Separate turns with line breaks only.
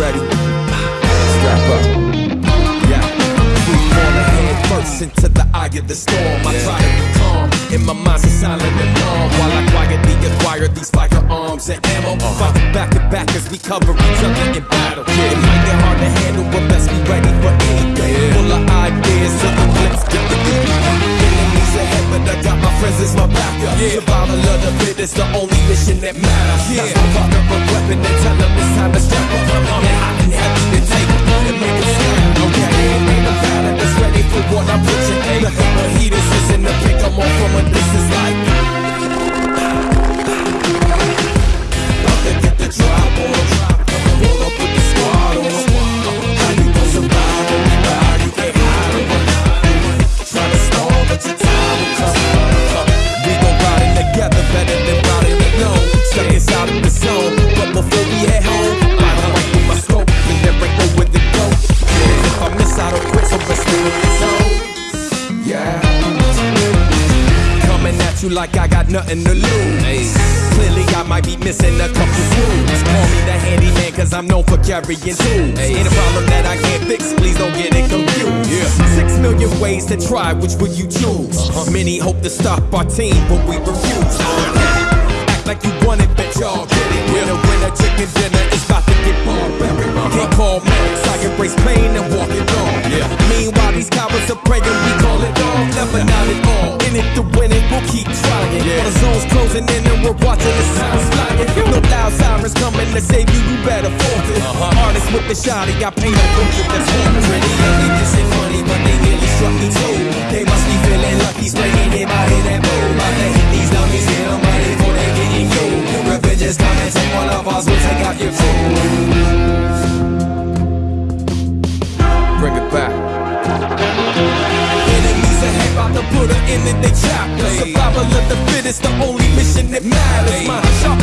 Ready? Strap up. Yeah. Free corner head first into the eye of the storm. I try to be calm. In my mind's a silent alarm while I quietly acquire these firearms and ammo. Fight back to back as we cover each other in battle. It might get hard to handle, but best be ready for anything. Full of ideas, so let's get the Enemies ahead, but I got my friends as my backup. Survival of the fittest, the only mission that matters. Yeah. That's my partner a weapon and tell them it's time to strap Hey, the heaters is in the pick, I'm on from a at you like I got nothing to lose. Clearly, I might be missing a couple screws. Call me the handyman, cause I'm known for carrying tools. Ain't a problem that I can't fix, please don't get it confused. Six million ways to try, which would you choose? Uh-huh. Many hope to stop our team, but we refuse. Act like you want it, bet y'all get it. Winner, winner, chicken dinner is about to get barbaric. Uh-huh. Can't call Max, I embrace pain and walk it on. Meanwhile, these cowards are praying, we call it off. Never not at all. In it to win it, we'll keep trying. While the zone's closing in and we're watching the sounds flying. No loud sirens coming to save you, you better forfeit. Uh-huh. Artists with the shotty, I paint a picture that's haunted. Really only missing money, but they nearly struck me too. They must be feeling lucky, spraying it by hit that boom. To hit these dummies, get them ready for they getting you. Revenge is coming, take one of us, we'll take out your crew. It, they chapter. Survival of the fittest, the only mission that matters. My sharp